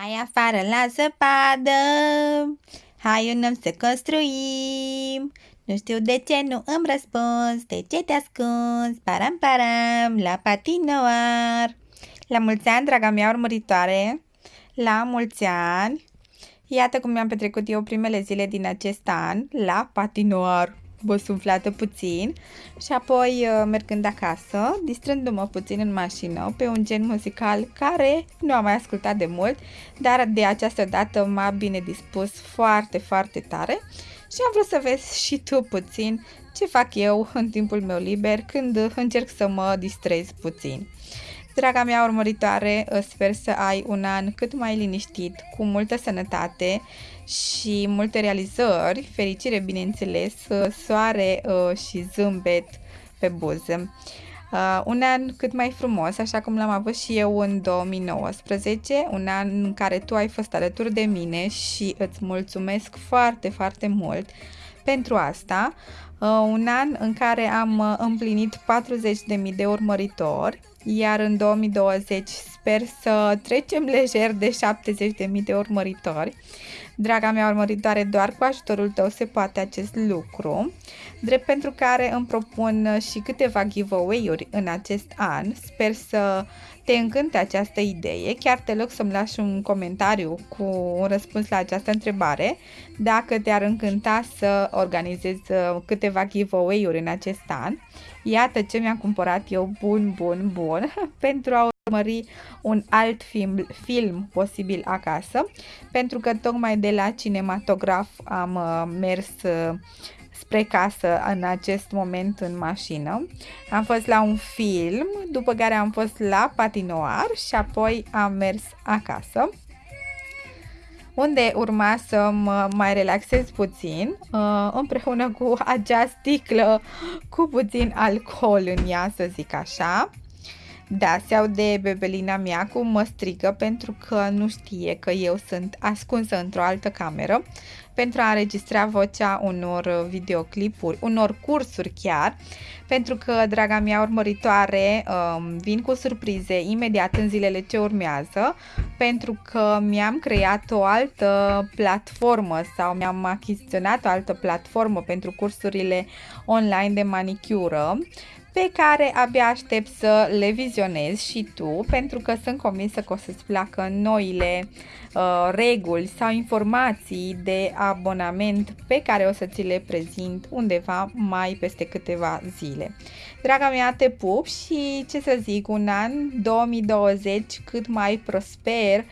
Hai afară la zăpadă, hai un om să construim. Nu știu de ce nu îmi răspuns, de ce te ascunzi, param param, la patinoar. La mulți ani, draga mea urmăritoare, la mulți ani. Iată cum mi-am petrecut eu primele zile din acest an la patinoar bosumflată puțin și apoi uh, mergând acasă, distrându-mă puțin în mașină pe un gen muzical care nu am mai ascultat de mult, dar de această dată m-a bine dispus foarte, foarte tare și am vrut să vezi și tu puțin ce fac eu în timpul meu liber când încerc să mă distrez puțin. Draga mea urmăritoare, sper să ai un an cât mai liniștit, cu multă sănătate și multe realizări, fericire bineînțeles, soare uh, și zâmbet pe buză. Uh, un an cât mai frumos, așa cum l-am avut și eu în 2019, un an în care tu ai fost alături de mine și îți mulțumesc foarte, foarte mult pentru asta. Uh, un an în care am uh, împlinit 40.000 de urmăritori, iar în 2020 sper să trecem lejer de 70.000 de urmăritori. Draga mea urmăritoare, doar cu ajutorul tău se poate acest lucru, drept pentru care îmi propun și câteva giveaway-uri în acest an. Sper să te încânte această idee. Chiar te loc să-mi lași un comentariu cu un răspuns la această întrebare, dacă te-ar încânta să organizezi uh, câteva giveaway-uri în acest an. Iată ce mi-am cumpărat eu bun, bun, bun pentru a urmări un alt film, film posibil acasă, pentru că tocmai de la cinematograf am uh, mers uh, spre casă în acest moment în mașină. Am fost la un film, după care am fost la patinoar și apoi am mers acasă unde urma să mă mai relaxez puțin uh, împreună cu acea sticlă cu puțin alcool în ea, să zic așa. Da, se aude bebelina mea cum mă strigă pentru că nu știe că eu sunt ascunsă într-o altă cameră pentru a înregistra vocea unor videoclipuri, unor cursuri chiar, pentru că, draga mea urmăritoare, um, vin cu surprize imediat în zilele ce urmează, pentru că mi-am creat o altă platformă sau mi-am achiziționat o altă platformă pentru cursurile online de manicură pe care abia aștept să le vizionezi și tu, pentru că sunt convinsă că o să-ți placă noile uh, reguli sau informații de abonament pe care o să ți le prezint undeva mai peste câteva zile. Draga mea, te pup și ce să zic, un an 2020 cât mai prosper,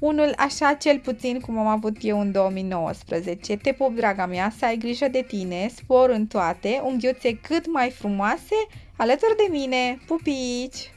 unul așa cel puțin cum am avut eu în 2019. Te pup, draga mea, să ai grijă de tine, spor în toate, unghiuțe cât mai frumoase alături de mine. Pupici!